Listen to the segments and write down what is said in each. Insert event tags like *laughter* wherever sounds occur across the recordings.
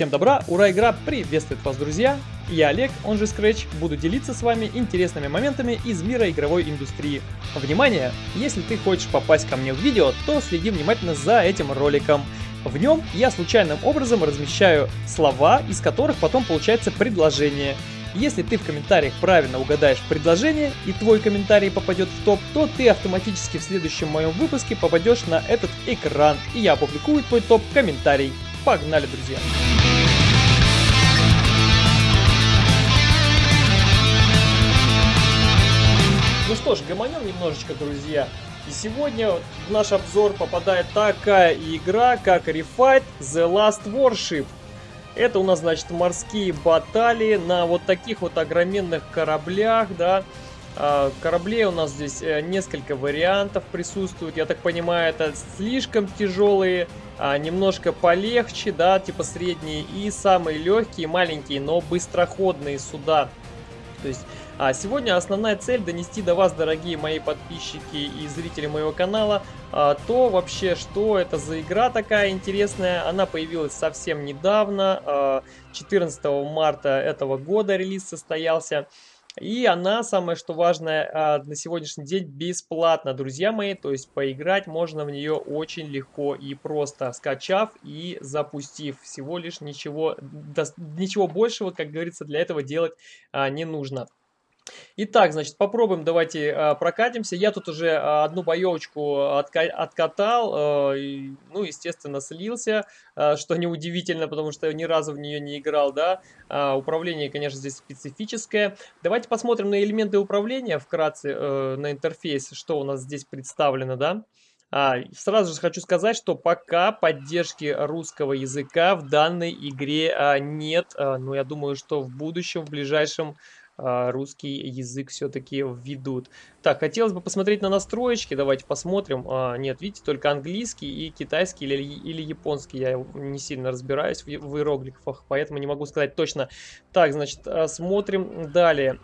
Всем добра, ура, игра приветствует вас, друзья! Я Олег, он же Scratch, буду делиться с вами интересными моментами из мира игровой индустрии. Внимание! Если ты хочешь попасть ко мне в видео, то следи внимательно за этим роликом. В нем я случайным образом размещаю слова, из которых потом получается предложение. Если ты в комментариях правильно угадаешь предложение и твой комментарий попадет в топ, то ты автоматически в следующем моем выпуске попадешь на этот экран, и я опубликую твой топ-комментарий. Погнали, друзья! Ну что ж, гомонем немножечко, друзья. И сегодня в наш обзор попадает такая игра, как Refight The Last Warship. Это у нас, значит, морские баталии на вот таких вот огроменных кораблях, да. А, кораблей у нас здесь э, несколько вариантов присутствует. Я так понимаю, это слишком тяжелые, а немножко полегче, да, типа средние. И самые легкие, маленькие, но быстроходные суда. То есть а сегодня основная цель донести до вас, дорогие мои подписчики и зрители моего канала, а, то вообще, что это за игра такая интересная. Она появилась совсем недавно, 14 а, марта этого года релиз состоялся. И она, самое что важное, а, на сегодняшний день бесплатна, друзья мои. То есть поиграть можно в нее очень легко и просто, скачав и запустив. Всего лишь ничего, ничего большего, как говорится, для этого делать не нужно. Итак, значит, попробуем, давайте э, прокатимся. Я тут уже э, одну боевочку отка откатал, э, ну, естественно, слился, э, что неудивительно, потому что ни разу в нее не играл, да. Управление, конечно, здесь специфическое. Давайте посмотрим на элементы управления вкратце, на интерфейс, что у нас здесь представлено, да. А, сразу же хочу сказать, что пока поддержки русского языка в данной игре а, нет, а, но я думаю, что в будущем, в ближайшем русский язык все-таки введут. Так, хотелось бы посмотреть на настроечки, давайте посмотрим. А, нет, видите, только английский и китайский или, или японский. Я не сильно разбираюсь в, в иероглифах, поэтому не могу сказать точно. Так, значит, а, смотрим далее.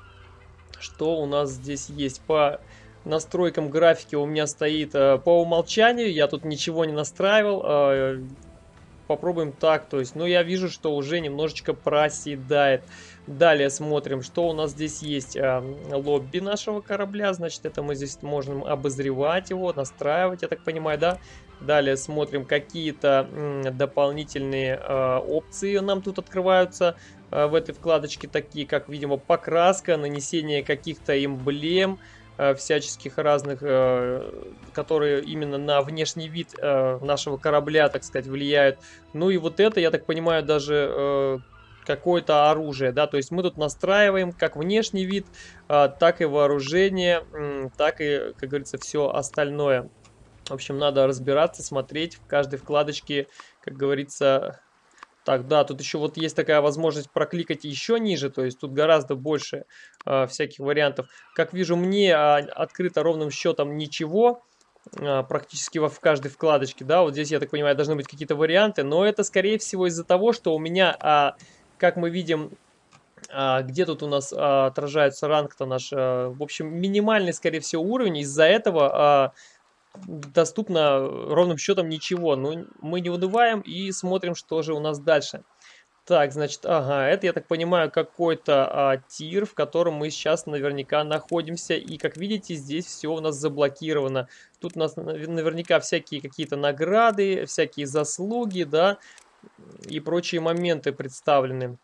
Что у нас здесь есть по настройкам графики у меня стоит по умолчанию, я тут ничего не настраивал, попробуем так, то есть, ну я вижу, что уже немножечко проседает. Далее смотрим, что у нас здесь есть. А, лобби нашего корабля, значит, это мы здесь можем обозревать его, настраивать, я так понимаю, да? Далее смотрим, какие-то дополнительные э, опции нам тут открываются э, в этой вкладочке, такие как, видимо, покраска, нанесение каких-то эмблем, всяческих разных, э, которые именно на внешний вид э, нашего корабля, так сказать, влияют. Ну и вот это, я так понимаю, даже... Э, какое-то оружие, да, то есть мы тут настраиваем как внешний вид, так и вооружение, так и, как говорится, все остальное. В общем, надо разбираться, смотреть в каждой вкладочке, как говорится... Так, да, тут еще вот есть такая возможность прокликать еще ниже, то есть тут гораздо больше э, всяких вариантов. Как вижу, мне э, открыто ровным счетом ничего, э, практически во, в каждой вкладочке, да, вот здесь, я так понимаю, должны быть какие-то варианты, но это, скорее всего, из-за того, что у меня... Э, как мы видим, а, где тут у нас а, отражается ранг-то наш? А, в общем, минимальный, скорее всего, уровень. Из-за этого доступно ровным счетом ничего. Но ну, мы не унываем и смотрим, что же у нас дальше. Так, значит, ага, это, я так понимаю, какой-то а, тир, в котором мы сейчас наверняка находимся. И, как видите, здесь все у нас заблокировано. Тут у нас наверняка всякие какие-то награды, всякие заслуги, да и прочие моменты представлены.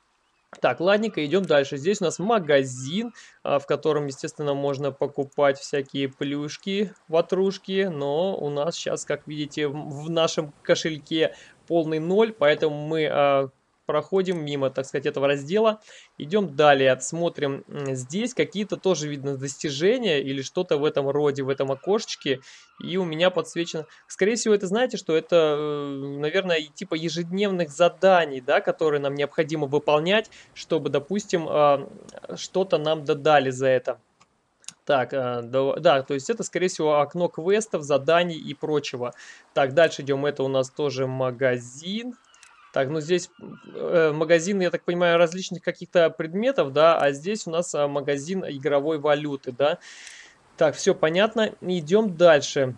Так, ладненько, идем дальше. Здесь у нас магазин, а, в котором, естественно, можно покупать всякие плюшки, ватрушки, но у нас сейчас, как видите, в нашем кошельке полный ноль, поэтому мы а, проходим мимо, так сказать, этого раздела. Идем далее, смотрим. Здесь какие-то тоже видно достижения или что-то в этом роде, в этом окошечке. И у меня подсвечено... Скорее всего, это знаете, что это, э, наверное, типа ежедневных заданий, да, которые нам необходимо выполнять, чтобы, допустим, а, что-то нам додали за это. Так, э, да, то есть это, скорее всего, окно квестов, заданий и прочего. Так, дальше идем. Это у нас тоже магазин. Так, ну здесь э, магазин, я так понимаю, различных каких-то предметов, да, а здесь у нас э, магазин игровой валюты, да. Так, все понятно. Идем дальше.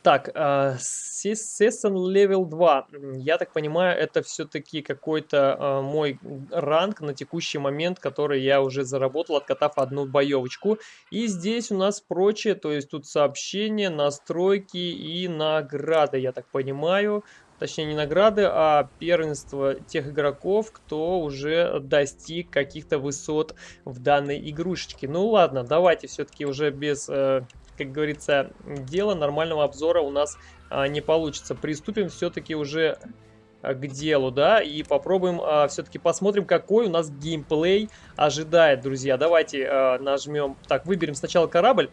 Так, а, Season Level 2. Я так понимаю, это все-таки какой-то а, мой ранг на текущий момент, который я уже заработал, откатав одну боевочку. И здесь у нас прочее, то есть тут сообщения, настройки и награды, я так понимаю. Точнее, не награды, а первенство тех игроков, кто уже достиг каких-то высот в данной игрушечке. Ну ладно, давайте все-таки уже без... Как говорится, дела нормального обзора у нас а, не получится. Приступим все-таки уже а, к делу, да, и попробуем а, все-таки посмотрим, какой у нас геймплей ожидает, друзья. Давайте а, нажмем, так, выберем сначала корабль.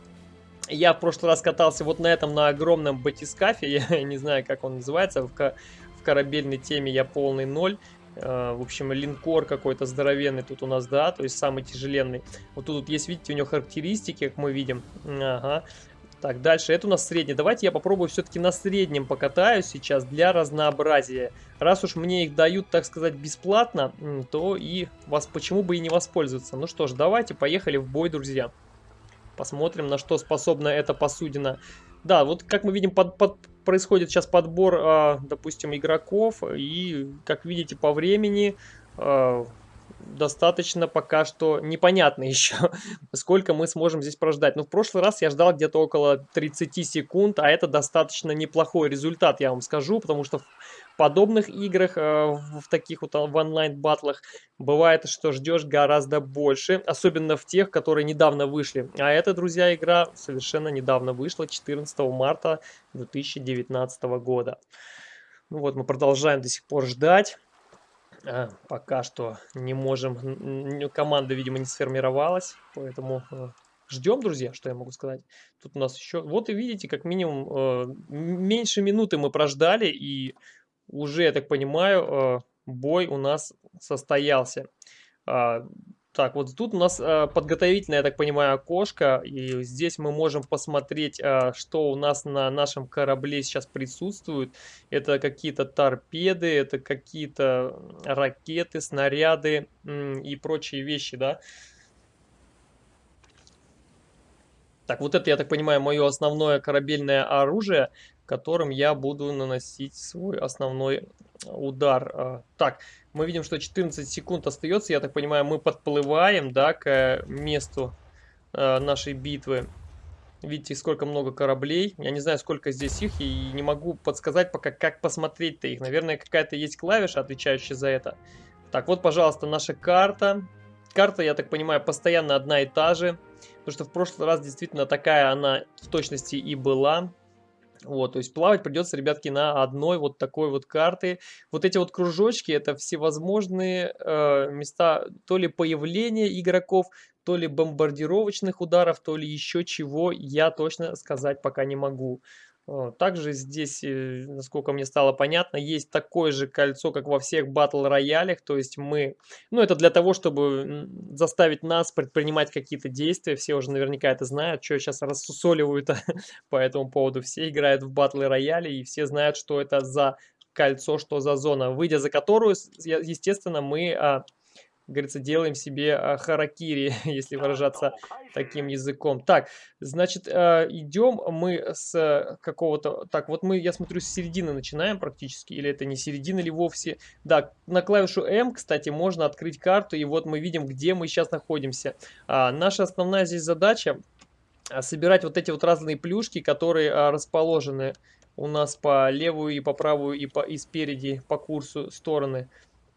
Я в прошлый раз катался вот на этом, на огромном батискафе, *laughs* я не знаю, как он называется, в, в корабельной теме я полный ноль. Uh, в общем, линкор какой-то здоровенный тут у нас, да, то есть самый тяжеленный. Вот тут есть, видите, у него характеристики, как мы видим. Ага. Так, дальше, это у нас средний. Давайте я попробую все-таки на среднем покатаюсь сейчас для разнообразия. Раз уж мне их дают, так сказать, бесплатно, то и вас почему бы и не воспользоваться. Ну что ж, давайте, поехали в бой, друзья. Посмотрим, на что способна эта посудина. Да, вот как мы видим, под, под, происходит сейчас подбор, э, допустим, игроков. И, как видите, по времени э, достаточно пока что непонятно *laughs* еще, сколько мы сможем здесь прождать. Но в прошлый раз я ждал где-то около 30 секунд, а это достаточно неплохой результат, я вам скажу, потому что в подобных играх, э, в таких вот в онлайн-батлах, бывает, что ждешь гораздо больше, особенно в тех, которые недавно вышли. А эта, друзья, игра совершенно недавно вышла, 14 марта 2019 года. Ну вот, мы продолжаем до сих пор ждать. А, пока что не можем, команда, видимо, не сформировалась, поэтому э, ждем, друзья, что я могу сказать. Тут у нас еще, вот и видите, как минимум э, меньше минуты мы прождали, и уже, я так понимаю, э, бой у нас состоялся. Так, вот тут у нас э, подготовительное, я так понимаю, окошко, и здесь мы можем посмотреть, э, что у нас на нашем корабле сейчас присутствует. Это какие-то торпеды, это какие-то ракеты, снаряды и прочие вещи, да. Так, вот это, я так понимаю, мое основное корабельное оружие, которым я буду наносить свой основной удар. А, так, мы видим, что 14 секунд остается. Я так понимаю, мы подплываем, да, к месту э, нашей битвы. Видите, сколько много кораблей. Я не знаю, сколько здесь их, и не могу подсказать пока, как посмотреть-то их. Наверное, какая-то есть клавиша, отвечающая за это. Так, вот, пожалуйста, наша карта. Карта, я так понимаю, постоянно одна и та же. Потому что в прошлый раз действительно такая она в точности и была. Вот, то есть плавать придется, ребятки, на одной вот такой вот карты. Вот эти вот кружочки, это всевозможные э, места то ли появления игроков, то ли бомбардировочных ударов, то ли еще чего, я точно сказать пока не могу. Также здесь, э, насколько мне стало понятно, есть такое же кольцо, как во всех батл роялях. То есть мы... Ну, это для того, чтобы заставить нас предпринимать какие-то действия. Все уже наверняка это знают, что сейчас рассусоливают *laughs* по этому поводу. Все играют в батл рояле и все знают, что это за кольцо, что за зона. Выйдя за которую, естественно, мы а, говорится, делаем себе а, харакири, *laughs* если выражаться таким языком. Так, значит, а, идем мы с какого-то... Так, вот мы, я смотрю, с середины начинаем практически, или это не середина ли вовсе. Да, на клавишу М, кстати, можно открыть карту, и вот мы видим, где мы сейчас находимся. А, наша основная здесь задача собирать вот эти вот разные плюшки, которые расположены у нас по левую и по правую и, по, и спереди по курсу стороны.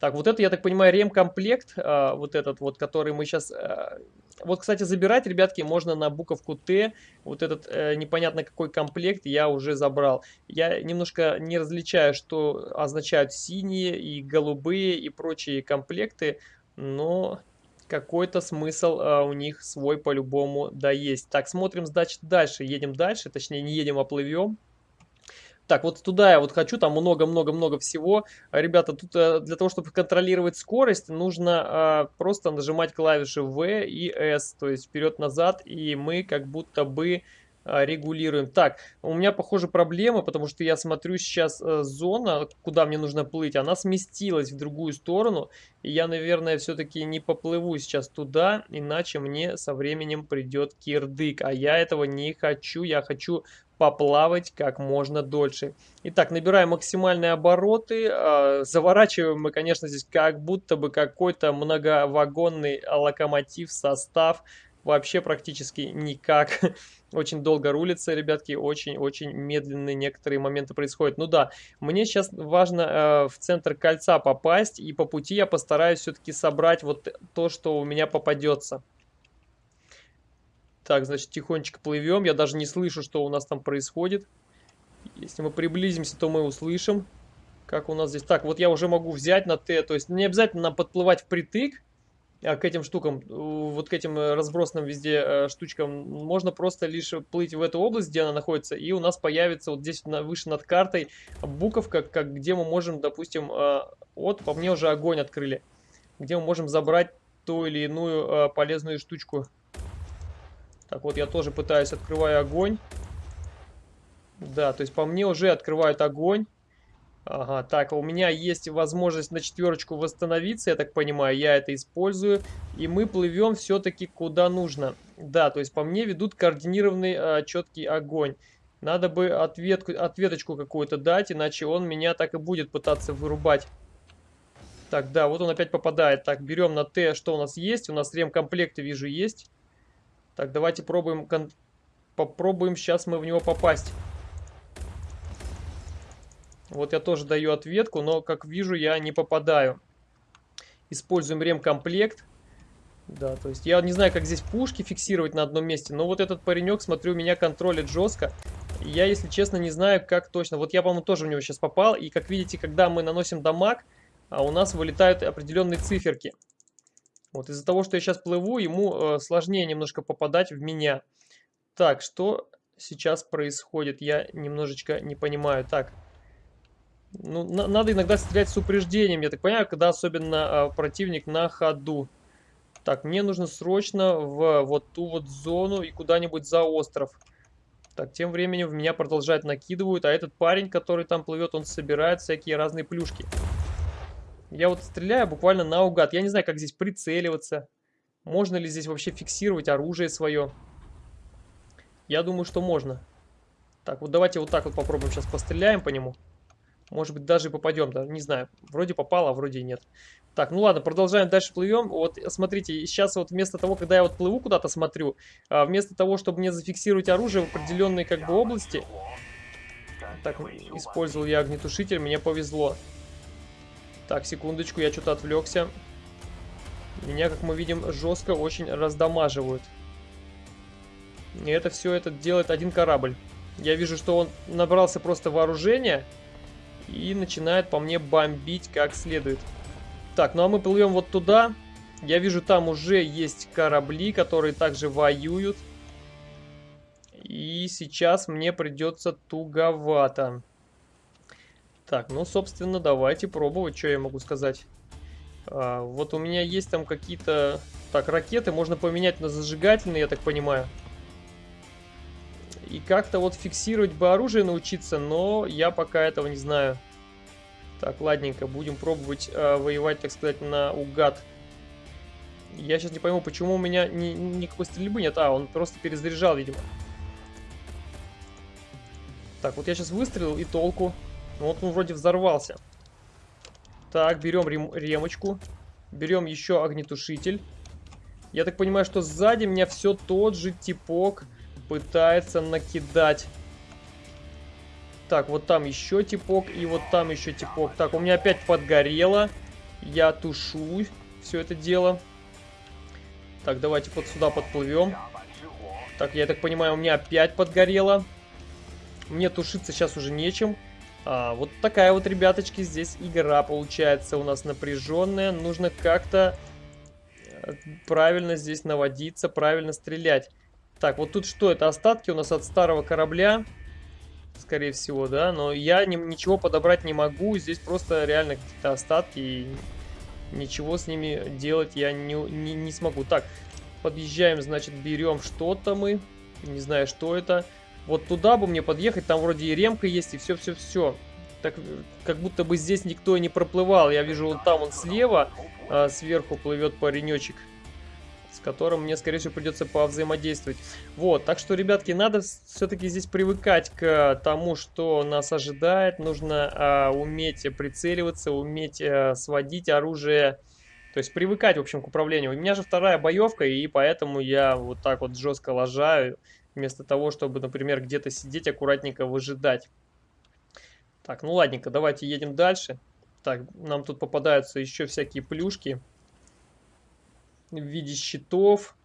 Так, вот это, я так понимаю, ремкомплект, а, вот этот вот, который мы сейчас... А, вот, кстати, забирать, ребятки, можно на буковку Т. Вот этот э, непонятно какой комплект я уже забрал. Я немножко не различаю, что означают синие и голубые и прочие комплекты, но какой-то смысл э, у них свой по-любому да есть. Так, смотрим, значит, дальше. Едем дальше, точнее, не едем, а плывем. Так, вот туда я вот хочу, там много-много-много всего. Ребята, тут э, для того, чтобы контролировать скорость, нужно э, просто нажимать клавиши V и S, то есть вперед-назад, и мы как будто бы э, регулируем. Так, у меня, похоже, проблема, потому что я смотрю сейчас э, зона, куда мне нужно плыть, она сместилась в другую сторону, и я, наверное, все-таки не поплыву сейчас туда, иначе мне со временем придет кирдык, а я этого не хочу, я хочу поплавать как можно дольше. Итак, набираем максимальные обороты. А, заворачиваем мы, конечно, здесь как будто бы какой-то многовагонный локомотив, состав. Вообще практически никак. *laughs* Очень долго рулится, ребятки, очень-очень медленные некоторые моменты происходят. Ну да, мне сейчас важно э, в центр кольца попасть, и по пути я постараюсь все-таки собрать вот то, что у меня попадется. Так, значит, тихонечко плывем. Я даже не слышу, что у нас там происходит. Если мы приблизимся, то мы услышим, как у нас здесь. Так, вот я уже могу взять на Т. То есть не обязательно нам подплывать впритык а к этим штукам, вот к этим э, разбросанным везде э, штучкам. Можно просто лишь плыть в эту область, где она находится, и у нас появится вот здесь на, выше над картой буковка, как, где мы можем, допустим, э, вот по мне уже огонь открыли, где мы можем забрать ту или иную полезную штучку. Так, вот я тоже пытаюсь, открываю огонь. Да, то есть по мне уже открывают огонь. Ага, так, у меня есть возможность на четверочку восстановиться, я так понимаю, я это использую. И мы плывем все-таки куда нужно. Да, то есть по мне ведут координированный а, четкий огонь. Надо бы ответку, ответочку какую-то дать, иначе он меня так и будет пытаться вырубать. Так, да, вот он опять попадает. Так, берем на Т, что у нас есть. У нас ремкомплекты, вижу, есть. Так, давайте пробуем, попробуем сейчас мы в него попасть. Вот я тоже даю ответку, но, как вижу, я не попадаю. Используем ремкомплект. Да, то есть я не знаю, как здесь пушки фиксировать на одном месте, но вот этот паренек, смотрю, меня контролит жестко. Я, если честно, не знаю, как точно. Вот я, по-моему, тоже в него сейчас попал. И, как видите, когда мы наносим дамаг, а у нас вылетают определенные циферки. Вот из-за того, что я сейчас плыву, ему э, сложнее немножко попадать в меня. Так, что сейчас происходит? Я немножечко не понимаю. Так, ну, на надо иногда стрелять с упреждением, я так понимаю, когда особенно э, противник на ходу. Так, мне нужно срочно в вот ту вот зону и куда-нибудь за остров. Так, тем временем в меня продолжать накидывают, а этот парень, который там плывет, он собирает всякие разные плюшки. Я вот стреляю буквально наугад. Я не знаю, как здесь прицеливаться. Можно ли здесь вообще фиксировать оружие свое. Я думаю, что можно. Так, вот давайте вот так вот попробуем сейчас постреляем по нему. Может быть, даже попадем, да, не знаю. Вроде попало, а вроде и нет. Так, ну ладно, продолжаем дальше плывем. Вот, смотрите, сейчас вот вместо того, когда я вот плыву куда-то смотрю, а, вместо того, чтобы мне зафиксировать оружие в определенной как бы области, так, использовал я огнетушитель, мне повезло. Так, секундочку, я что-то отвлекся. Меня, как мы видим, жестко очень раздамаживают. И это все это делает один корабль. Я вижу, что он набрался просто вооружения и начинает по мне бомбить как следует. Так, ну а мы плывем вот туда. Я вижу, там уже есть корабли, которые также воюют. И сейчас мне придется туговато. Так, ну, собственно, давайте пробовать, что я могу сказать. А, вот у меня есть там какие-то... Так, ракеты можно поменять на зажигательные, я так понимаю. И как-то вот фиксировать бы оружие научиться, но я пока этого не знаю. Так, ладненько, будем пробовать э, воевать, так сказать, на угад. Я сейчас не пойму, почему у меня ни, никакой стрельбы нет. А, он просто перезаряжал, видимо. Так, вот я сейчас выстрелил и толку. Ну вот он вроде взорвался. Так, берем рем ремочку. Берем еще огнетушитель. Я так понимаю, что сзади меня все тот же типок пытается накидать. Так, вот там еще типок и вот там еще типок. Так, у меня опять подгорело. Я тушу все это дело. Так, давайте вот сюда подплывем. Так, я так понимаю, у меня опять подгорело. Мне тушиться сейчас уже нечем. А, вот такая вот, ребяточки, здесь игра получается у нас напряженная. Нужно как-то э, правильно здесь наводиться, правильно стрелять. Так, вот тут что? Это остатки у нас от старого корабля. Скорее всего, да. Но я ни, ничего подобрать не могу. Здесь просто реально какие-то остатки. И ничего с ними делать я не, не, не смогу. Так, подъезжаем, значит, берем что-то мы. Не знаю, что это. Вот туда бы мне подъехать, там вроде и ремка есть, и все-все-все. Так, как будто бы здесь никто не проплывал. Я вижу, вот там он слева, а сверху плывет паренечек. с которым мне, скорее всего, придется повзаимодействовать. Вот, так что, ребятки, надо все-таки здесь привыкать к тому, что нас ожидает. Нужно а, уметь прицеливаться, уметь а, сводить оружие. То есть привыкать, в общем, к управлению. У меня же вторая боевка, и поэтому я вот так вот жестко ложаю, вместо того, чтобы, например, где-то сидеть, аккуратненько выжидать. Так, ну ладненько, давайте едем дальше. Так, нам тут попадаются еще всякие плюшки в виде щитов.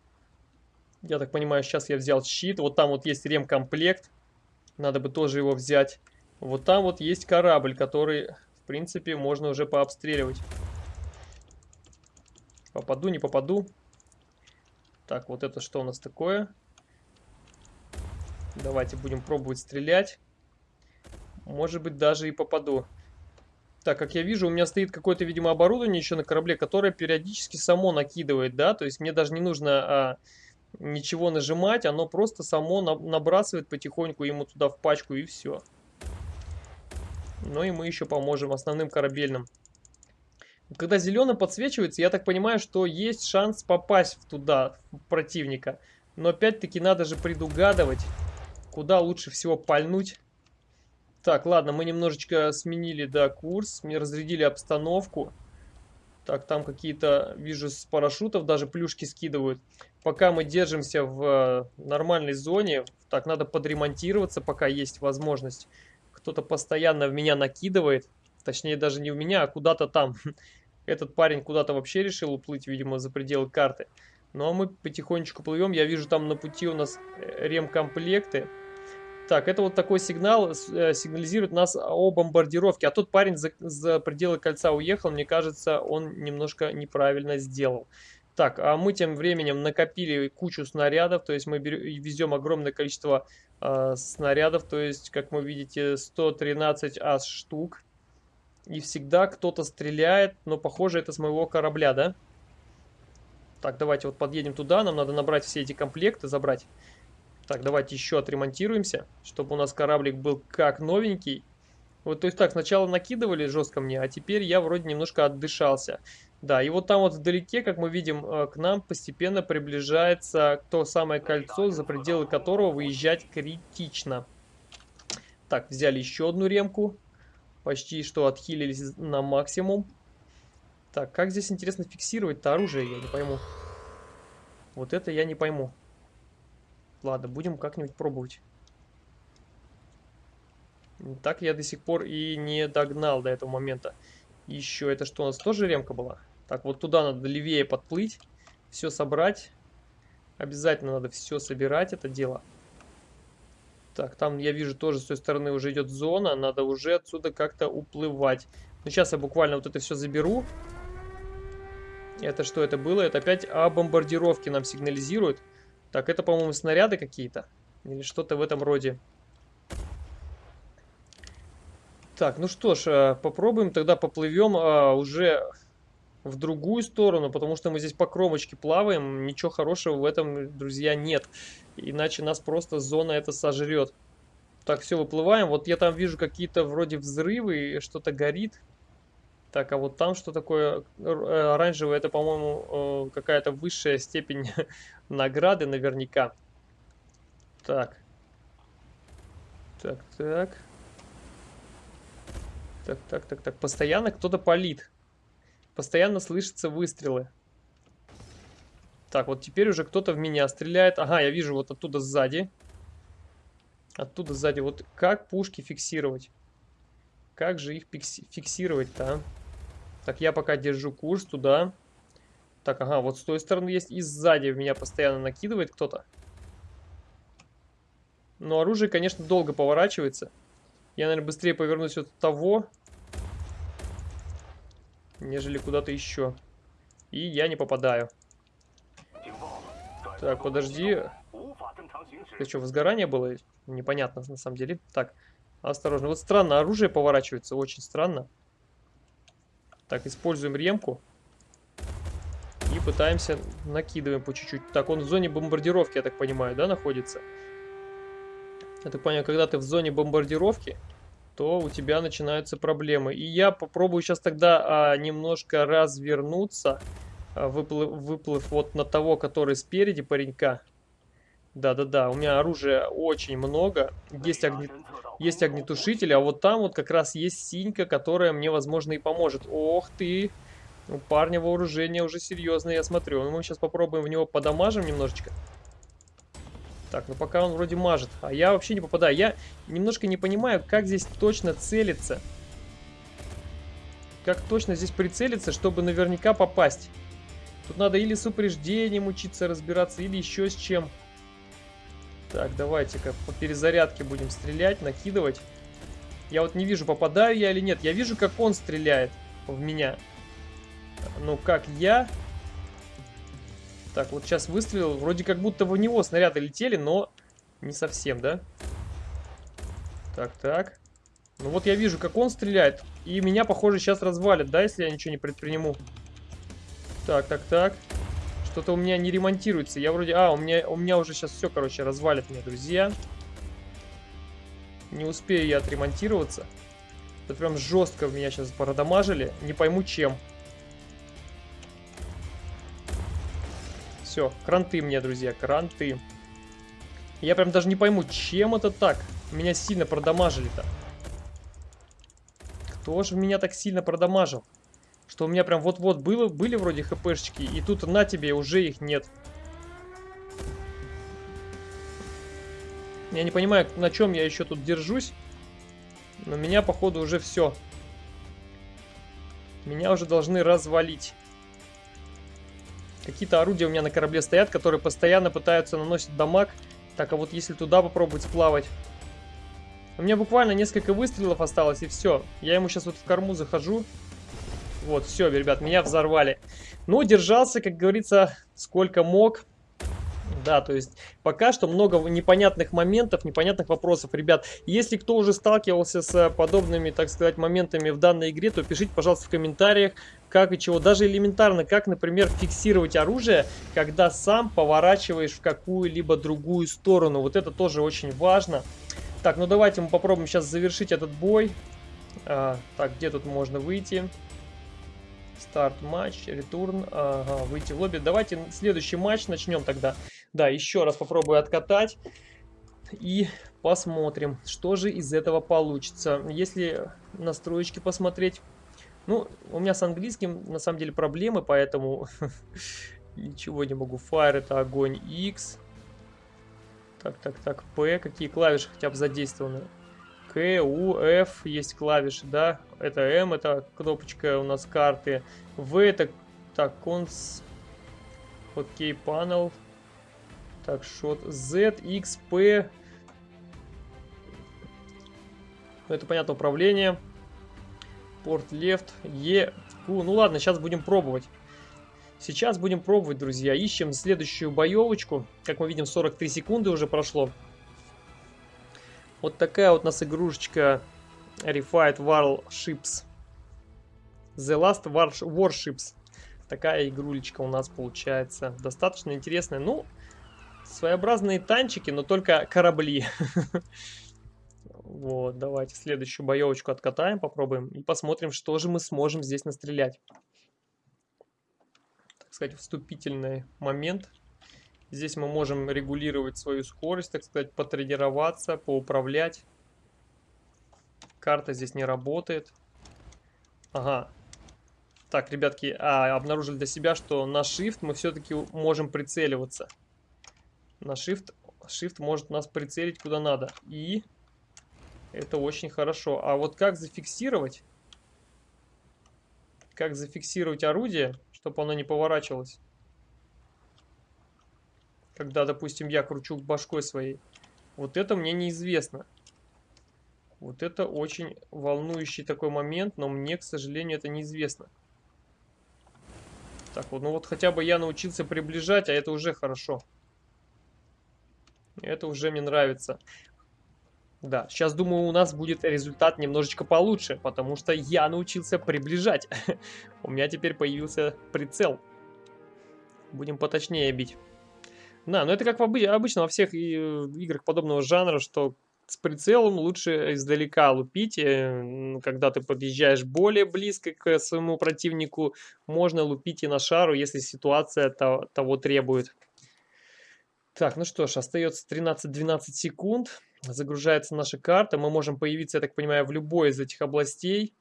Я так понимаю, сейчас я взял щит. Вот там вот есть ремкомплект. Надо бы тоже его взять. Вот там вот есть корабль, который, в принципе, можно уже пообстреливать. Попаду, не попаду. Так, вот это что у нас такое? Давайте будем пробовать стрелять. Может быть, даже и попаду. Так, как я вижу, у меня стоит какое-то, видимо, оборудование еще на корабле, которое периодически само накидывает, да, то есть мне даже не нужно а, ничего нажимать, оно просто само на, набрасывает потихоньку ему туда в пачку и все. Ну и мы еще поможем основным корабельным. Когда зеленый подсвечивается, я так понимаю, что есть шанс попасть туда, в противника. Но опять-таки надо же предугадывать, куда лучше всего пальнуть. Так, ладно, мы немножечко сменили, да, курс. Мне разрядили обстановку. Так, там какие-то, вижу, с парашютов даже плюшки скидывают. Пока мы держимся в э, нормальной зоне. Так, надо подремонтироваться, пока есть возможность. Кто-то постоянно в меня накидывает. Точнее, даже не в меня, а куда-то там. *laughs* Этот парень куда-то вообще решил уплыть, видимо, за пределы карты. Ну, а мы потихонечку плывем. Я вижу, там на пути у нас э, ремкомплекты. Так, это вот такой сигнал, э, сигнализирует нас о бомбардировке. А тот парень за, за пределы кольца уехал, мне кажется, он немножко неправильно сделал. Так, а мы тем временем накопили кучу снарядов, то есть мы везем огромное количество э, снарядов, то есть, как вы видите, 113 ас штук. И всегда кто-то стреляет, но похоже это с моего корабля, да? Так, давайте вот подъедем туда, нам надо набрать все эти комплекты, забрать. Так, давайте еще отремонтируемся, чтобы у нас кораблик был как новенький. Вот, то есть так, сначала накидывали жестко мне, а теперь я вроде немножко отдышался. Да, и вот там вот вдалеке, как мы видим, э, к нам постепенно приближается то самое кольцо, за пределы которого выезжать критично. Так, взяли еще одну ремку. Почти что отхилились на максимум. Так, как здесь интересно фиксировать-то оружие, я не пойму. Вот это я не пойму. Ладно, будем как-нибудь пробовать. Так я до сих пор и не догнал до этого момента. Еще это что у нас тоже ремка была? Так, вот туда надо левее подплыть. Все собрать. Обязательно надо все собирать, это дело. Так, там я вижу тоже с той стороны уже идет зона. Надо уже отсюда как-то уплывать. Ну, сейчас я буквально вот это все заберу. Это что это было? Это опять о бомбардировке нам сигнализирует. Так, это, по-моему, снаряды какие-то. Или что-то в этом роде. Так, ну что ж, э, попробуем тогда поплывем а, уже в другую сторону, потому что мы здесь по кромочке плаваем. Ничего хорошего в этом, друзья, нет. Иначе нас просто зона это сожрет. Так, все, выплываем. Вот я там вижу какие-то вроде взрывы, что-то горит. Так, а вот там что такое э, оранжевое? Это, по-моему, э, какая-то высшая степень *laughs* награды наверняка. Так. Так, так. Так, так, так, так. Постоянно кто-то палит. Постоянно слышатся выстрелы. Так, вот теперь уже кто-то в меня стреляет. Ага, я вижу вот оттуда сзади. Оттуда сзади. Вот как пушки фиксировать? Как же их фиксировать-то, а? Так, я пока держу курс туда. Так, ага, вот с той стороны есть и сзади меня постоянно накидывает кто-то. Но оружие, конечно, долго поворачивается. Я, наверное, быстрее повернусь от того, нежели куда-то еще. И я не попадаю. Так, подожди. Это что, возгорание было? Непонятно, на самом деле. Так, Осторожно. Вот странно, оружие поворачивается, очень странно. Так, используем ремку. И пытаемся, накидываем по чуть-чуть. Так, он в зоне бомбардировки, я так понимаю, да, находится? Я так понимаю, когда ты в зоне бомбардировки, то у тебя начинаются проблемы. И я попробую сейчас тогда а, немножко развернуться. а, выплыв, выплыв вот на того, который спереди паренька. Да-да-да, у меня оружия очень много. Есть, огне... есть огнетушитель, а вот там вот как раз есть синька, которая мне, возможно, и поможет. Ох ты! У парня вооружение уже серьезное, я смотрю. Ну, мы сейчас попробуем в него подамажим немножечко. Так, ну пока он вроде мажет. А я вообще не попадаю. Я немножко не понимаю, как здесь точно целиться. Как точно здесь прицелиться, чтобы наверняка попасть. Тут надо или с упреждением учиться разбираться, или еще с чем. Так, давайте-ка по перезарядке будем стрелять, накидывать. Я вот не вижу, попадаю я или нет. Я вижу, как он стреляет в меня. Ну, как я... Так, вот сейчас выстрелил. Вроде как будто в него снаряды летели, но не совсем, да? Так, так. Ну вот я вижу, как он стреляет. И меня, похоже, сейчас развалит, да, если я ничего не предприму. Так, так, так. Что-то у меня не ремонтируется. Я вроде... А, у меня, у меня уже сейчас все, короче, развалит меня, друзья. Не успею я отремонтироваться. Это прям жестко меня сейчас продамажили. Не пойму чем. Все, кранты мне, друзья, кранты. Я прям даже не пойму, чем это так. Меня сильно продамажили-то. Кто же меня так сильно продамажил? Что у меня прям вот-вот было, были вроде хпшечки, и тут на тебе уже их нет. Я не понимаю, на чем я еще тут держусь. Но меня, походу, уже все. Меня уже должны развалить. Какие-то орудия у меня на корабле стоят, которые постоянно пытаются наносить дамаг. Так, а вот если туда попробовать сплавать... У меня буквально несколько выстрелов осталось, и все. Я ему сейчас вот в корму захожу. Вот, все, ребят, меня взорвали. Но держался, как говорится, сколько мог. Да, то есть пока что много непонятных моментов, непонятных вопросов. Ребят, если кто уже сталкивался с подобными, так сказать, моментами в данной игре, то пишите, пожалуйста, в комментариях, как и чего. Даже элементарно, как, например, фиксировать оружие, когда сам поворачиваешь в какую-либо другую сторону. Вот это тоже очень важно. Так, ну давайте мы попробуем сейчас завершить этот бой. А, так, где тут можно выйти? Старт матч, ретурн, ага, выйти в лобби. Давайте следующий матч начнем тогда. Да, еще раз попробую откатать. И посмотрим, что же из этого получится. Если настроечки посмотреть... Ну, у меня с английским на самом деле проблемы, поэтому *laughs* ничего не могу. Fire это огонь, X. Так, так, так, P. Какие клавиши хотя бы задействованы? К, F есть клавиши, да? Это M, это кнопочка у нас карты. В это, так, конс... Окей, панел. Так, шот Z, X, P. Ну, это понятно, управление. Порт left, E, Q. Ну ладно, сейчас будем пробовать. Сейчас будем пробовать, друзья. Ищем следующую боевочку. Как мы видим, 43 секунды уже прошло. Вот такая вот у нас игрушечка Refied Warships. The Last Warships. Такая игрулечка у нас получается. Достаточно интересная. Ну, своеобразные танчики, но только корабли. *laughs* Вот, давайте следующую боевочку откатаем, попробуем. И посмотрим, что же мы сможем здесь настрелять. Так сказать, вступительный момент. Здесь мы можем регулировать свою скорость, так сказать, потренироваться, поуправлять. Карта здесь не работает. Ага. Так, ребятки, а, обнаружили для себя, что на Shift мы все-таки можем прицеливаться. На Shift, Shift может нас прицелить куда надо. И это очень хорошо. А вот как зафиксировать? Как зафиксировать орудие, чтобы оно не поворачивалось? Когда, допустим, я кручу башкой своей. Вот это мне неизвестно. Вот это очень волнующий такой момент, но мне, к сожалению, это неизвестно. Так вот, ну вот хотя бы я научился приближать, а это уже хорошо. Это уже мне нравится. Да, сейчас, думаю, у нас будет результат немножечко получше, потому что я научился приближать. *laughs* У меня теперь появился прицел. Будем поточнее бить. Да, но это как в обы обычно во всех э, играх подобного жанра, что с прицелом лучше издалека лупить. Э, когда ты подъезжаешь более близко к своему противнику, можно лупить и на шару, если ситуация того требует. Так, ну что ж, остается 13-12 секунд. Загружается наша карта. Мы можем появиться, я так понимаю, в любой из этих областей.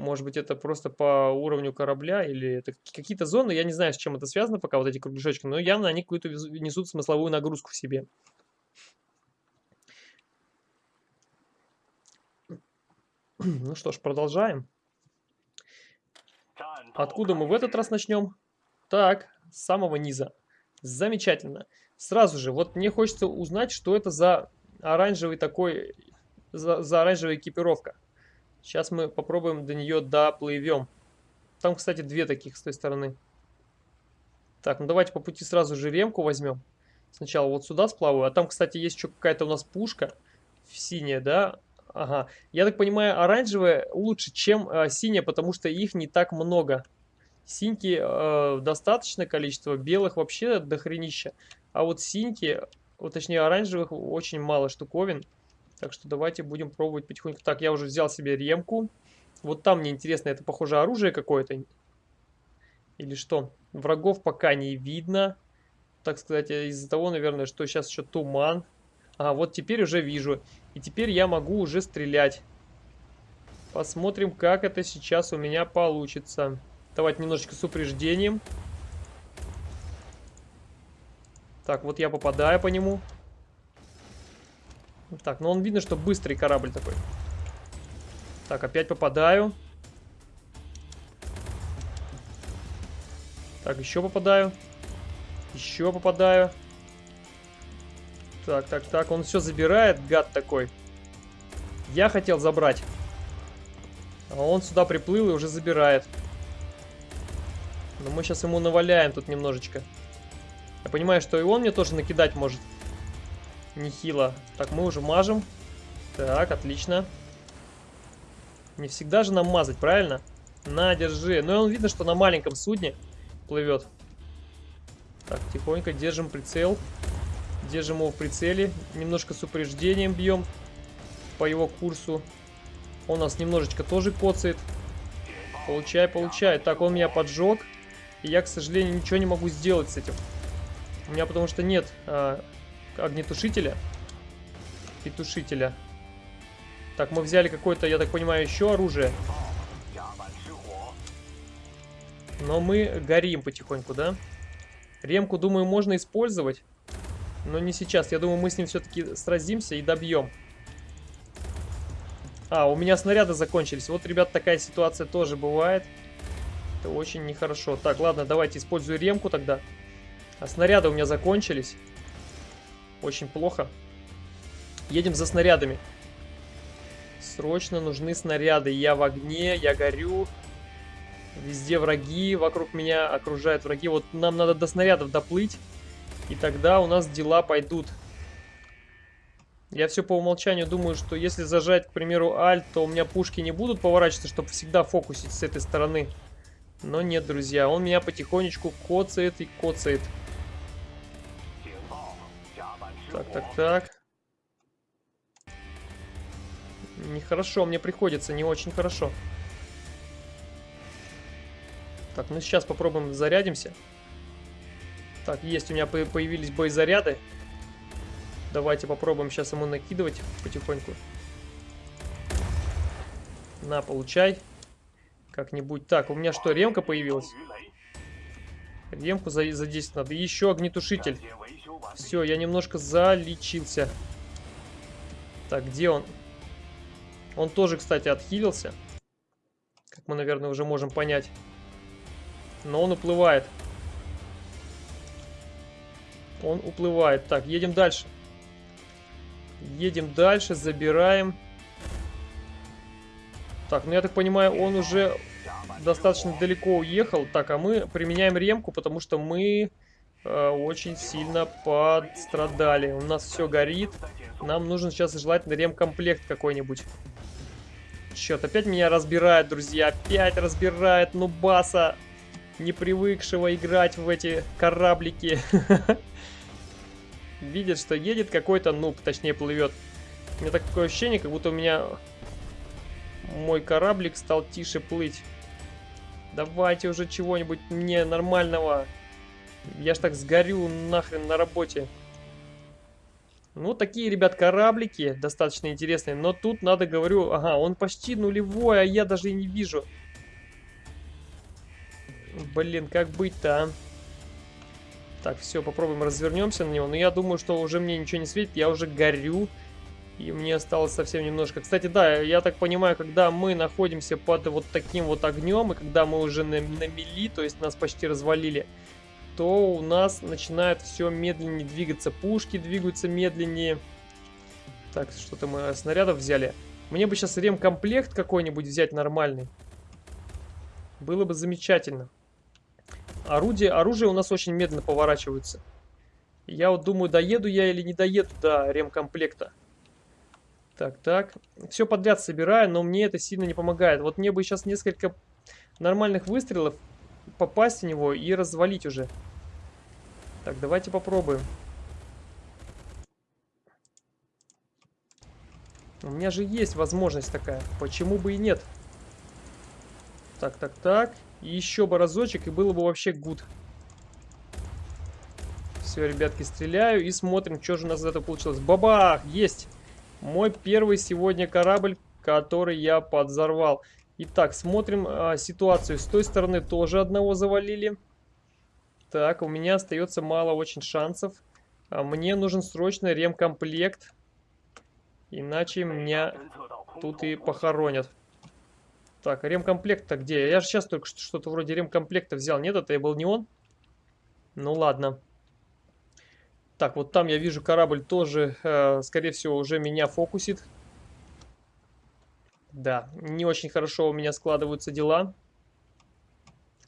Может быть, это просто по уровню корабля или это какие-то зоны. Я не знаю, с чем это связано пока, вот эти кругляшочки. Но явно они какую-то несут смысловую нагрузку в себе. *clears throat* Ну что ж, продолжаем. Откуда мы в этот раз начнем? Так, с самого низа. Замечательно. Сразу же, вот мне хочется узнать, что это за оранжевый такой, за, за оранжевая экипировка. Сейчас мы попробуем до нее доплывем. Там, кстати, две таких с той стороны. Так, ну давайте по пути сразу же ремку возьмем. Сначала вот сюда сплаваю. А там, кстати, есть еще какая-то у нас пушка. Синяя, да? Ага. Я так понимаю, оранжевая лучше, чем э, синяя, потому что их не так много. Синьки э, достаточное количество, белых вообще дохренища. А вот синьки, вот точнее оранжевых, очень мало штуковин. Так что давайте будем пробовать потихоньку. Так, я уже взял себе ремку. Вот там мне интересно, это похоже оружие какое-то? Или что? Врагов пока не видно. Так сказать, из-за того, наверное, что сейчас еще туман. А, вот теперь уже вижу. И теперь я могу уже стрелять. Посмотрим, как это сейчас у меня получится. Давайте немножечко с упреждением. Так, вот я попадаю по нему. Так, ну он видно, что быстрый корабль такой. Так, опять попадаю. Так, еще попадаю. Еще попадаю. Так, так, так. Он все забирает, гад такой. Я хотел забрать. А он сюда приплыл и уже забирает. Но мы сейчас ему наваляем тут немножечко. Я понимаю, что и он мне тоже накидать может. Нехило. Так, мы уже мажем. Так, отлично. Не всегда же нам мазать, правильно? На, держи. Ну, он видно, что на маленьком судне плывет. Так, тихонько держим прицел. Держим его в прицеле. Немножко с упреждением бьем по его курсу. Он нас немножечко тоже коцает. Получай, получай. Так, он меня поджег. И я, к сожалению, ничего не могу сделать с этим. У меня потому что нет а, огнетушителя и тушителя. Так, мы взяли какое-то, я так понимаю, еще оружие. Но мы горим потихоньку, да? Ремку, думаю, можно использовать. Но не сейчас. Я думаю, мы с ним все-таки сразимся и добьем. А, у меня снаряды закончились. Вот, ребят, такая ситуация тоже бывает. Это очень нехорошо. Так, ладно, давайте использую ремку тогда. А снаряды у меня закончились. Очень плохо. Едем за снарядами. Срочно нужны снаряды. Я в огне, я горю. Везде враги вокруг меня окружают враги. Вот нам надо до снарядов доплыть. И тогда у нас дела пойдут. Я все по умолчанию думаю, что если зажать, к примеру, альт, то у меня пушки не будут поворачиваться, чтобы всегда фокусить с этой стороны. Но нет, друзья, он меня потихонечку коцает и коцает. Так, так, так. Нехорошо, мне приходится, не очень хорошо. Так, ну сейчас попробуем зарядимся. Так, есть у меня появились боезаряды. Давайте попробуем сейчас ему накидывать потихоньку. На, получай. Как-нибудь. Так, у меня что, ремка появилась? Ремку за, за 10 надо. Еще огнетушитель. Все, я немножко залечился. Так, где он? Он тоже, кстати, отхилился. Как мы, наверное, уже можем понять. Но он уплывает. Он уплывает. Так, едем дальше. Едем дальше, забираем. Так, ну я так понимаю, он уже достаточно далеко уехал. Так, а мы применяем ремку, потому что мы очень сильно подстрадали. У нас все горит. Нам нужен сейчас желательно ремкомплект какой-нибудь. Черт, опять меня разбирает, друзья. Опять разбирает нубаса, не привыкшего играть в эти кораблики. *laughs* Видит, что едет какой-то нуб, точнее плывет. У меня такое ощущение, как будто у меня мой кораблик стал тише плыть. Давайте уже чего-нибудь мне нормального. Я ж так сгорю нахрен на работе. Ну, такие, ребят, кораблики достаточно интересные. Но тут надо, говорю, ага, он почти нулевой, а я даже и не вижу. Блин, как быть-то, а? Так, все, попробуем развернемся на него. Но я думаю, что уже мне ничего не светит, я уже горю. И мне осталось совсем немножко. Кстати, да, я так понимаю, когда мы находимся под вот таким вот огнем, и когда мы уже на, на мели, то есть нас почти развалили, то у нас начинает все медленнее двигаться. Пушки двигаются медленнее. Так, что-то мы снарядов взяли. Мне бы сейчас ремкомплект какой-нибудь взять нормальный. Было бы замечательно. Орудие, оружие у нас очень медленно поворачивается. Я вот думаю, доеду я или не доеду до ремкомплекта. Так, так. Все подряд собираю, но мне это сильно не помогает. Вот мне бы сейчас несколько нормальных выстрелов попасть в него и развалить уже. Так, давайте попробуем. У меня же есть возможность такая. Почему бы и нет? Так, так, так. Еще бы разочек, и было бы вообще гуд. Все, ребятки, стреляю и смотрим, что же у нас этого получилось. Бабах! Есть! Мой первый сегодня корабль, который я подзорвал. Итак, смотрим а, ситуацию. С той стороны тоже одного завалили. Так, у меня остается мало очень шансов. А мне нужен срочно ремкомплект. Иначе меня тут и похоронят. Так, ремкомплект-то где? Я же сейчас только что-то вроде ремкомплекта взял. Нет, это был не он? Ну ладно. Так, вот там я вижу корабль тоже, э, скорее всего, уже меня фокусит. Да, не очень хорошо у меня складываются дела.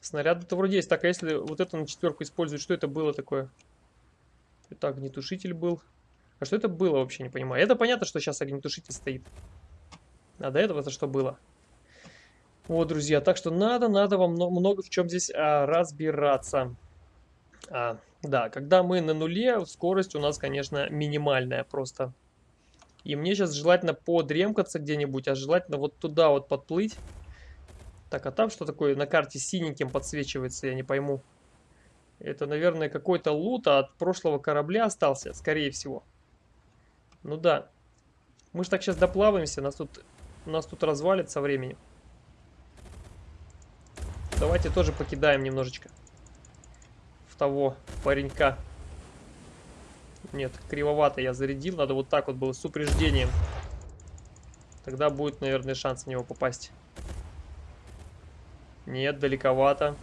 Снаряды-то вроде есть. Так, а если вот это на четверку использовать, что это было такое? Это огнетушитель был. А что это было вообще, не понимаю. Это понятно, что сейчас огнетушитель стоит. А до этого-то что было? Вот, друзья, так что надо, надо вам много в чем здесь а, разбираться. А, да, когда мы на нуле, скорость у нас, конечно, минимальная просто. И мне сейчас желательно подремкаться где-нибудь, а желательно вот туда вот подплыть. Так, а там что такое на карте синеньким подсвечивается, я не пойму. Это, наверное, какой-то лут от прошлого корабля остался, скорее всего. Ну да. Мы же так сейчас доплаваемся, нас тут, нас тут развалит со временем. Давайте тоже покидаем немножечко в того паренька. Нет, кривовато я зарядил. Надо вот так вот было с упреждением. Тогда будет, наверное, шанс на него попасть. Нет, далековато.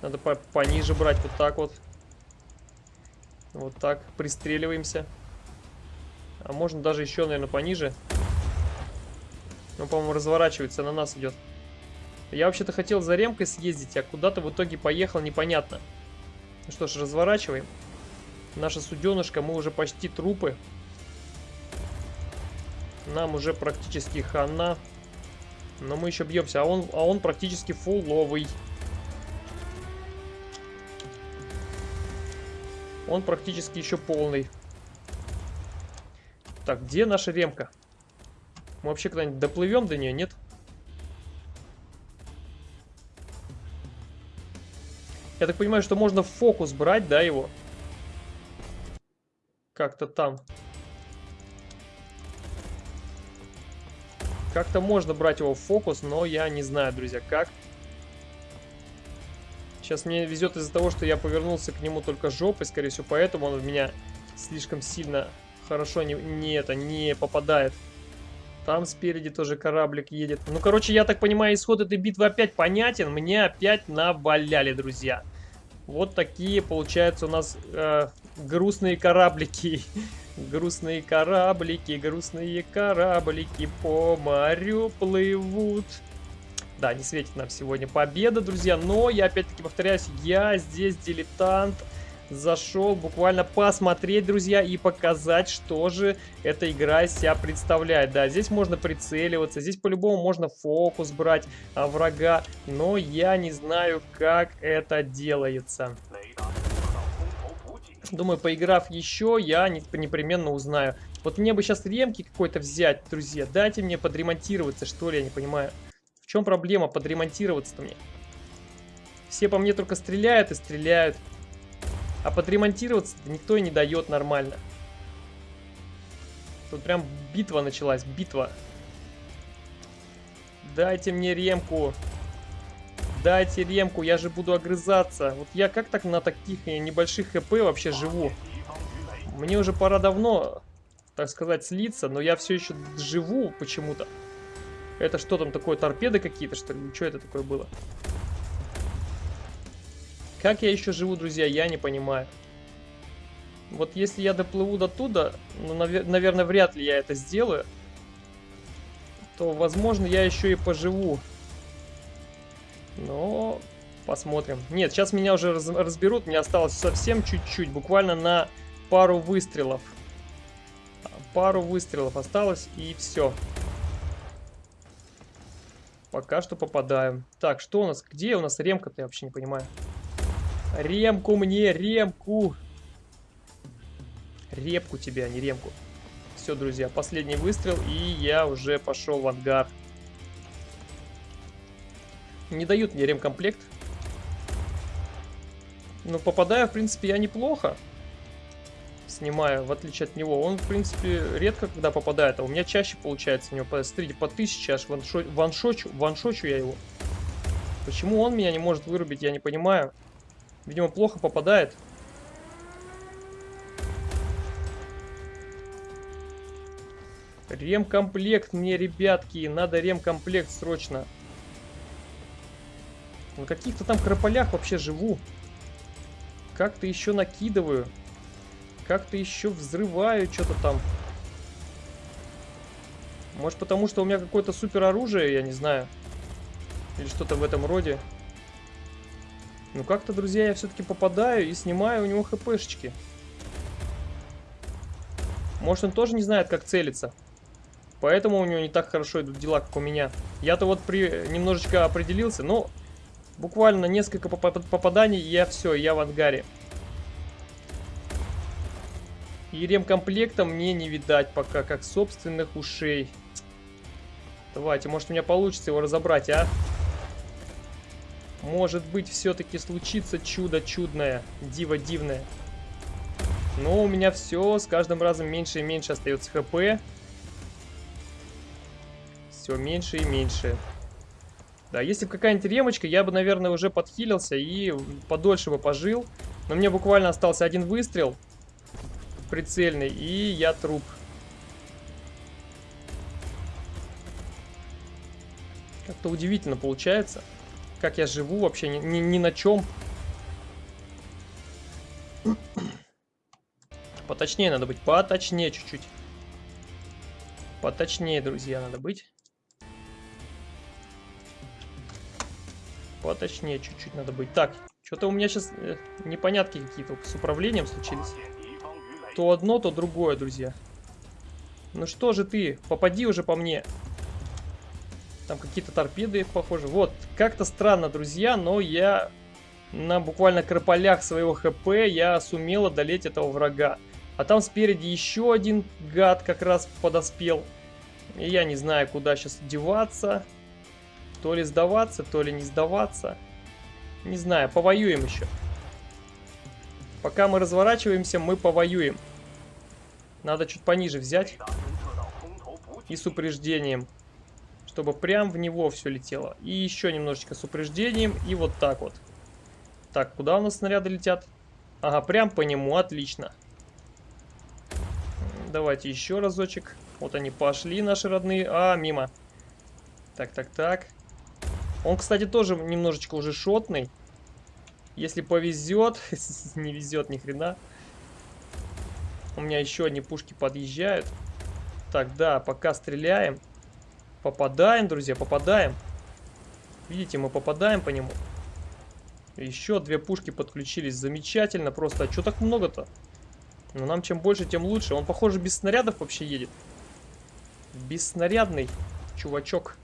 Надо по пониже брать, вот так вот. Вот так, пристреливаемся. А можно даже еще, наверное, пониже. Он, по-моему, разворачивается, на нас идет. Я вообще-то хотел за ремкой съездить, а куда-то в итоге поехал, непонятно. Ну что ж, разворачиваем. Наша суденышка, мы уже почти трупы. Нам уже практически хана. Но мы еще бьемся, а он, а он практически фуловый. Он практически еще полный. Так, где наша ремка? Мы вообще когда-нибудь доплывем до нее, нет? Я так понимаю, что можно в фокус брать, да, его? Как-то там. Как-то можно брать его в фокус, но я не знаю, друзья, как. Сейчас мне везет из-за того, что я повернулся к нему только жопой, скорее всего, поэтому он в меня слишком сильно хорошо не, не это, не попадает. Там спереди тоже кораблик едет. Ну, короче, я так понимаю, исход этой битвы опять понятен. Мне опять наваляли, друзья. Вот такие, получается, у нас э, грустные кораблики. Грустные кораблики, грустные кораблики по морю плывут. Да, не светит нам сегодня победа, друзья. Но я опять-таки повторяюсь, я здесь дилетант зашел буквально посмотреть, друзья, и показать, что же эта игра из себя представляет. Да, здесь можно прицеливаться, здесь по-любому можно фокус брать а, врага, но я не знаю, как это делается. Думаю, поиграв еще, я не, непременно узнаю. Вот мне бы сейчас ремки какой-то взять, друзья. Дайте мне подремонтироваться, что ли, я не понимаю. В чем проблема подремонтироваться-то мне? Все по мне только стреляют и стреляют. А подремонтироваться никто и не дает нормально. Тут прям битва началась, битва. Дайте мне ремку. Дайте ремку, я же буду огрызаться. Вот я как так на таких небольших хп вообще живу? Мне уже пора давно, так сказать, слиться, но я все еще живу почему-то. Это что там такое, торпеды какие-то, что ли? Что это такое было? Как я еще живу, друзья, я не понимаю. Вот если я доплыву до туда, ну, навер наверное, вряд ли я это сделаю, то, возможно, я еще и поживу. Но посмотрим. Нет, сейчас меня уже раз разберут, мне осталось совсем чуть-чуть, буквально на пару выстрелов. Пару выстрелов осталось, и все. Пока что попадаем. Так, что у нас? Где у нас ремка-то? Я вообще не понимаю. Ремку мне, ремку! Репку тебе, а не ремку. Все, друзья, последний выстрел, и я уже пошел в ангар. Не дают мне ремкомплект. Но попадаю, в принципе, я неплохо. Снимаю, в отличие от него. Он, в принципе, редко когда попадает, а у меня чаще получается у него. Посмотрите, по 1000 аж ваншо... ваншочу, ваншочу я его. Почему он меня не может вырубить, я не понимаю. Видимо, плохо попадает. Ремкомплект мне, ребятки. Надо ремкомплект срочно. На каких-то там крополях вообще живу. Как-то еще накидываю. Как-то еще взрываю что-то там. Может потому, что у меня какое-то супер оружие, я не знаю. Или что-то в этом роде. Ну как-то, друзья, я все-таки попадаю и снимаю у него хпшечки. Может он тоже не знает, как целиться. Поэтому у него не так хорошо идут дела, как у меня. Я-то вот при немножечко определился, но буквально несколько поп попаданий, и я все, я в ангаре. И ремкомплекта мне не видать пока, как собственных ушей. Давайте, может у меня получится его разобрать, а? Может быть, все-таки случится чудо чудное, диво дивное. Но у меня все с каждым разом меньше и меньше остается хп. Все меньше и меньше. Да, если бы какая-нибудь ремочка, я бы, наверное, уже подхилился и подольше бы пожил. Но мне буквально остался один выстрел прицельный, и я труп. Как-то удивительно получается как я живу вообще, ни, ни, ни на чем. Поточнее надо быть, поточнее чуть-чуть. Поточнее, друзья, надо быть. Поточнее чуть-чуть надо быть. Так, что-то у меня сейчас э, непонятки какие-то с управлением случились. То одно, то другое, друзья. Ну что же ты, попади уже по мне. Там какие-то торпеды, похоже. Вот, как-то странно, друзья, но я на буквально крополях своего хп я сумел одолеть этого врага. А там спереди еще один гад как раз подоспел. И я не знаю, куда сейчас деваться. То ли сдаваться, то ли не сдаваться. Не знаю, повоюем еще. Пока мы разворачиваемся, мы повоюем. Надо чуть пониже взять. И с упреждением чтобы прям в него все летело. И еще немножечко с упреждением, и вот так вот. Так, куда у нас снаряды летят? Ага, прям по нему, отлично. Давайте еще разочек. Вот они пошли, наши родные. А, мимо. Так, так, так. Он, кстати, тоже немножечко уже шотный. Если повезет, *laughs* не везет ни хрена. У меня еще одни пушки подъезжают. Так, да, пока стреляем. Попадаем, друзья, попадаем. Видите, мы попадаем по нему. Еще две пушки подключились. Замечательно просто. А что так много-то? Ну, нам чем больше, тем лучше. Он, похоже, без снарядов вообще едет. Бесснарядный чувачок.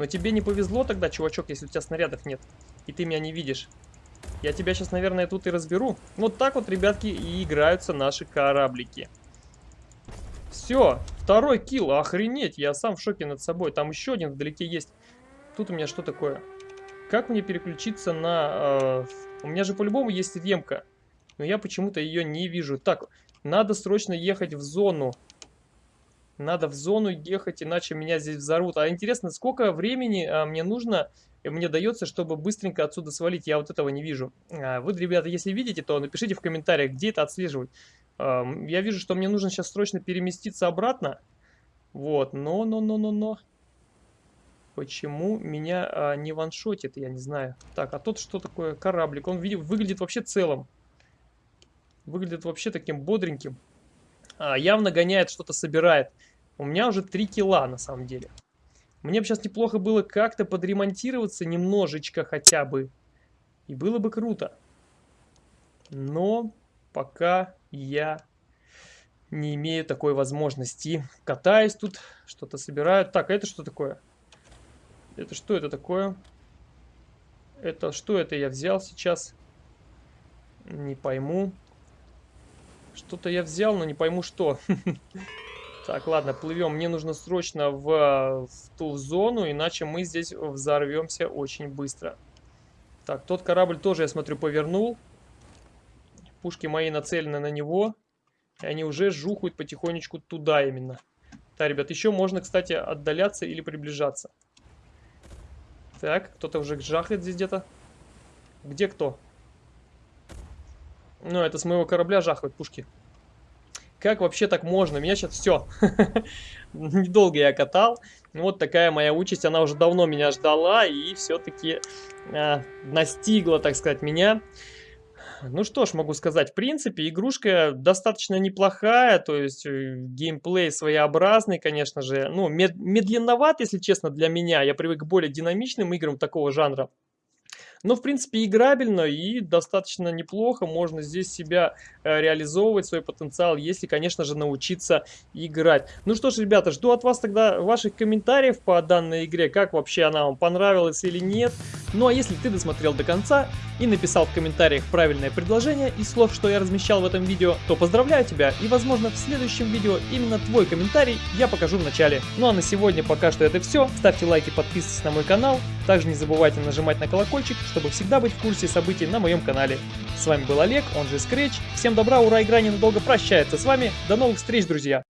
Но тебе не повезло тогда, чувачок, если у тебя снарядов нет. И ты меня не видишь. Я тебя сейчас, наверное, тут и разберу. Вот так вот, ребятки, и играются наши кораблики. Все, второй килл, охренеть, я сам в шоке над собой. Там еще один вдалеке есть. Тут у меня что такое? Как мне переключиться на... Э, у меня же по-любому есть ремка. Но я почему-то ее не вижу. Так, надо срочно ехать в зону. Надо в зону ехать, иначе меня здесь взорвут. А интересно, сколько времени а, мне нужно, мне дается, чтобы быстренько отсюда свалить? Я вот этого не вижу. А, вы, ребята, если видите, то напишите в комментариях, где это отслеживать. Я вижу, что мне нужно сейчас срочно переместиться обратно. Вот, но, но, но, но, но. Почему меня а, не ваншотит, я не знаю. Так, а тут что такое? Кораблик. Он выглядит вообще целым. Выглядит вообще таким бодреньким. А, явно гоняет, что-то собирает. У меня уже 3 кило на самом деле. Мне бы сейчас неплохо было как-то подремонтироваться немножечко хотя бы. И было бы круто. Но пока я не имею такой возможности. Катаюсь тут, что-то собираю. Так, а это что такое? Это что это такое? Это что это я взял сейчас? Не пойму. Что-то я взял, но не пойму что. *laughs* Так, ладно, плывем. Мне нужно срочно в, в ту зону, иначе мы здесь взорвемся очень быстро. Так, тот корабль тоже, я смотрю, повернул. Пушки мои нацелены на него. И они уже жухают потихонечку туда именно. Да, ребят, еще можно, кстати, отдаляться или приближаться. Так, кто-то уже жахает здесь где-то. Где кто? Ну, это с моего корабля жахают пушки. Как вообще так можно? Меня сейчас все. *laughs* Недолго я катал. Вот такая моя участь. Она уже давно меня ждала и все-таки э, настигла, так сказать, меня. Ну что ж, могу сказать, в принципе, игрушка достаточно неплохая, то есть э, геймплей своеобразный, конечно же, ну, мед медленноват, если честно, для меня, я привык к более динамичным играм такого жанра. Но, в принципе, играбельно и достаточно неплохо. Можно здесь себя э, реализовывать, свой потенциал, если, конечно же, научиться играть. Ну что ж, ребята, жду от вас тогда ваших комментариев по данной игре. Как вообще она вам понравилась или нет. Ну а если ты досмотрел до конца и написал в комментариях правильное предложение из слов, что я размещал в этом видео, то поздравляю тебя и, возможно, в следующем видео именно твой комментарий я покажу в начале. Ну а на сегодня пока что это все. Ставьте лайки, подписывайтесь на мой канал. Также не забывайте нажимать на колокольчик, чтобы всегда быть в курсе событий на моем канале. С вами был Олег, он же Scratch. Всем добра, ура, игра ненадолго прощается с вами. До новых встреч, друзья!